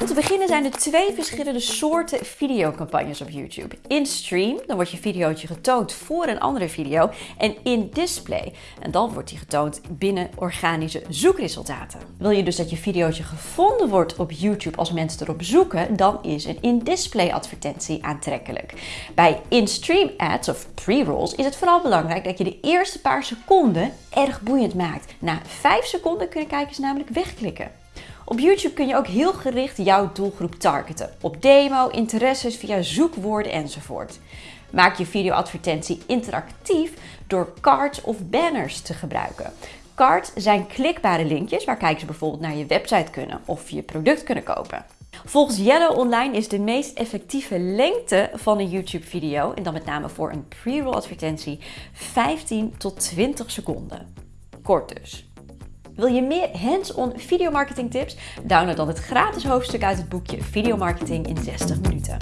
Om te beginnen zijn er twee verschillende soorten videocampagnes op YouTube. In stream, dan wordt je videootje getoond voor een andere video. En in display, en dan wordt die getoond binnen organische zoekresultaten. Wil je dus dat je videootje gevonden wordt op YouTube als mensen erop zoeken, dan is een in-display advertentie aantrekkelijk. Bij in-stream ads of pre-rolls is het vooral belangrijk dat je de eerste paar seconden erg boeiend maakt. Na 5 seconden kunnen kijkers namelijk wegklikken. Op YouTube kun je ook heel gericht jouw doelgroep targeten. Op demo, interesses, via zoekwoorden enzovoort. Maak je videoadvertentie interactief door cards of banners te gebruiken. Cards zijn klikbare linkjes waar kijkers bijvoorbeeld naar je website kunnen of je product kunnen kopen. Volgens Yellow Online is de meest effectieve lengte van een YouTube video, en dan met name voor een pre-roll advertentie, 15 tot 20 seconden. Kort dus. Wil je meer hands-on videomarketing tips? Download dan het gratis hoofdstuk uit het boekje Videomarketing in 60 minuten.